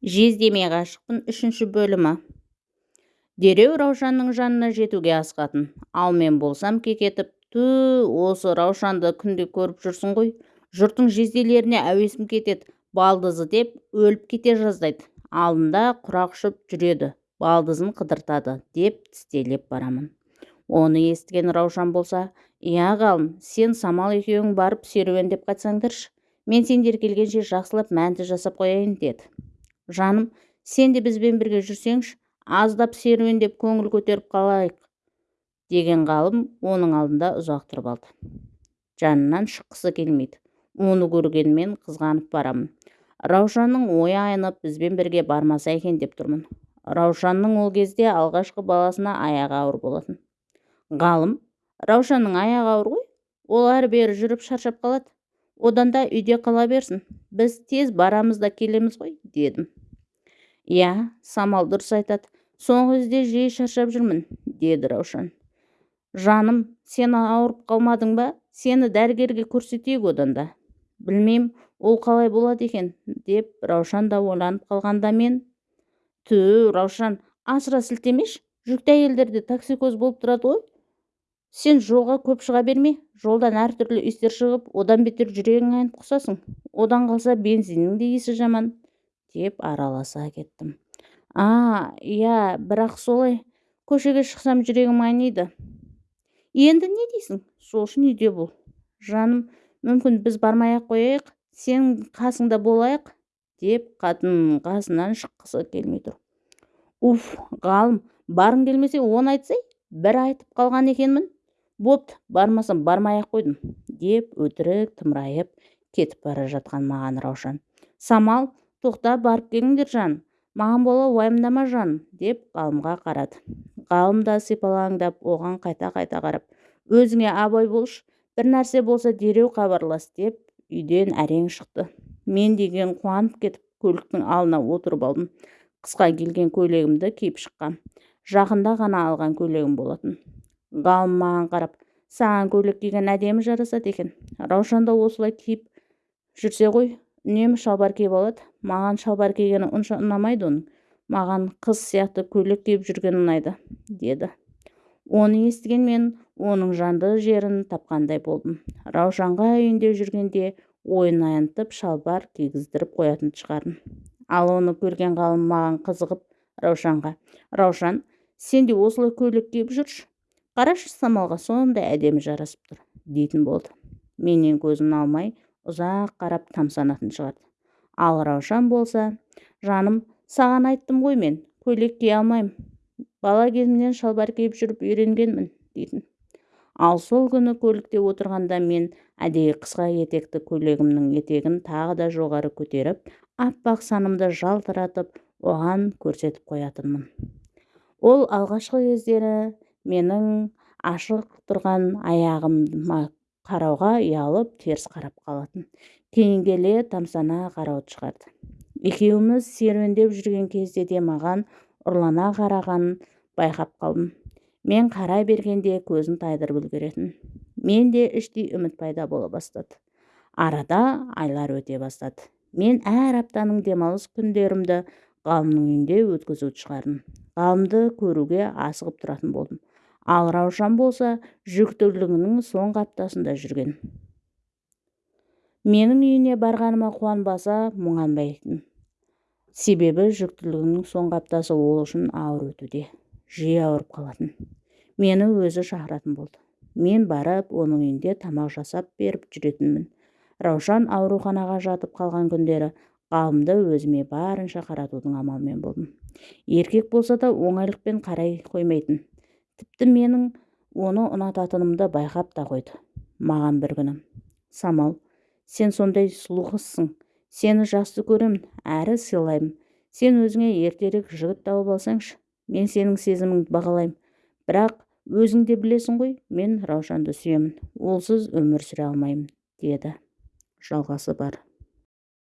жездеме ғашықпын үшінші бөлімі. Дереу раушанның жанына жетуге асқатын ал мен болсам кекетіп ту осы раушанды күнде көріп жүрсің ғой. Жұрттың жезделеріне әуесім кетеді балдызы деп өліп кете жаздайды. Алдында құрақ ұшып жүреді балдызын қыдыртады деп тістелеп барамын. Оны естіген раушан болса иә ғалым сен самал екеуің барып серуендеп қайтсаңдаршы. Мен сендер келгенше жақсылап мәнті жасап қояйын деді. Жаным сен де бізбен бірге жүрсеңші аздап серуендеп көңіл көтеріп қалайық деген ғалым оның алдында ұзақ тұрып алды. Жанынан шыққысы келмейді. Оны көргенмен қызғанып барамын. Раушанның ойы айнып бізбен бірге бармаса екен деп тұрмын. Раушанның ол кезде алғашқы баласына аяғы ауыр болатын. Ғалым раушанның аяғы ауыр ғой. Ол әрі-бері жүріп шаршап қалады. Одан да үйде қала берсін. Біз тез барамыз да келеміз ғой дедім. Иә самал дұрыс айтады. Соңғы кезде жиі шаршап жүрмін деді раушан. Жаным сен ауырып қалмадың ба? Сені дәрігерге көрсетейік одан да білмеймін ол қалай болады екен деп раушан да ойланып қалғанда мен ту раушан асыра сілтемеші жүкті әйелдерде токсикоз болып тұрады ғой. Сен жолға көп шыға берме. Жолдан әртүрлі иістер шығып одан бетер жүрегің айнып құсасың. Одан қалса бензиннің де иісі жаман деп араласа кеттім. А иә бірақ солай көшеге шықсам жүрегім айниды енді не дейсің? Сол үшін үйде бол. Жаным мүмкін біз бармай-ақ қояйық сен қасыңда болайық деп қатын қасынан шыққысы келмей тұр. Уф ғалым барғың келмесе оны айтсай бір айтып қалған екенмін. Бопты бармасам бармай-ақ қойдым деп өтірік тымырайып кетіп бара жатқан маған раушан. Самал тоқта барып келіңдер жан. Маған бола уайымдама жан деп ғалымға қарады. Ғалым да сипалаңдап оған қайта-қайта қарап өзіңе абай болшы бір нәрсе болса дереу хабарлас деп үйден әрең шықты. Мен деген қуанып кетіп көліктің алдына отырып алдым. Қысқа келген көйлегімді киіп шыққам. Жақында ғана алған көйлегім болатын ғалым маған қарап саған көйлек киген әдемі жарасады екен. Раушан да осылай киіп жүрсе ғой үнемі шалбар киіп алады. Маған шалбар кигені ұнша ұнамайды оның. Маған қыз сияқты көйлек киіп жүрген ұнайды деді. Оны естіген мен оның жанды жерін тапқандай болдым. Раушанға үйінде жүргенде ойын аянтып шалбар кигіздіріп қоятын шығармын ал оны көрген ғалым маған қызығып раушанға раушан сен де осылай көйлек киіп жүрші. Қарашы самалға сондай әдемі жарасып тұр дейтін болды. Менен көзін алмай ұзақ қарап тамсанатын шығарды. Ал раушан болса жаным саған айттым ғой мен көйлек кие алмаймын. Бала кезімнен шалбар киіп жүріп үйренгенмін дейтін. Ал сол күні көлікте отырғанда мен әдейі қысқа етекті көйлегімнің етегін тағы да жоғары көтеріп аппақ санымды жалтыратып оған көрсетіп қоятынмын. Ол алғашқы кездері менің ашық тұрған аяғыма қарауға ұялып теріс қарап қалатын. Кейін келе тамсана қарауды шығарды. Екеуміз серуендеп жүрген кезде де маған ұрлана қарағанын байқап қалдым. Мен қарай бергенде көзін тайдырып үлгеретін. Менде іштей үміт пайда бола бастады. Арада айлар өте бастады. Мен әр аптаның демалыс күндерімді ғалымның үйінде өткізуді шығардым. Ғалымды көруге асығып тұратын болдым. Ал раушан болса жүктілігінің соңғы аптасында жүрген. Менің үйіне барғаныма қуанбаса мұңанбайтын. Себебі жүктілігінің соңғы аптасы ол үшін ауыр өтуде. Жиі ауырып қалатын. Мені өзі шақыратын болды. Мен барып оның үйінде тамақ жасап беріп жүретінмін. Раушан ауруханаға жатып қалған күндері ғалымды өзіме барынша қаратудың амалымен болдым. Еркек болса да оңайлықпен қарай қоймайтын. Тіпті менің оны ұнататынымды байқап та қойды. Маған бір күні самал сен сондай сұлу қызсың сені жақсы көремін әрі сыйлаймын. Сен өзіңе ертерек жігіт тауып алсаңшы мен сенің сезіміңді бағалаймын. Бірақ өзің де білесің ғой мен раушанды сүйемін олсыз өмір сүре алмаймын деді. Жалғасы бар.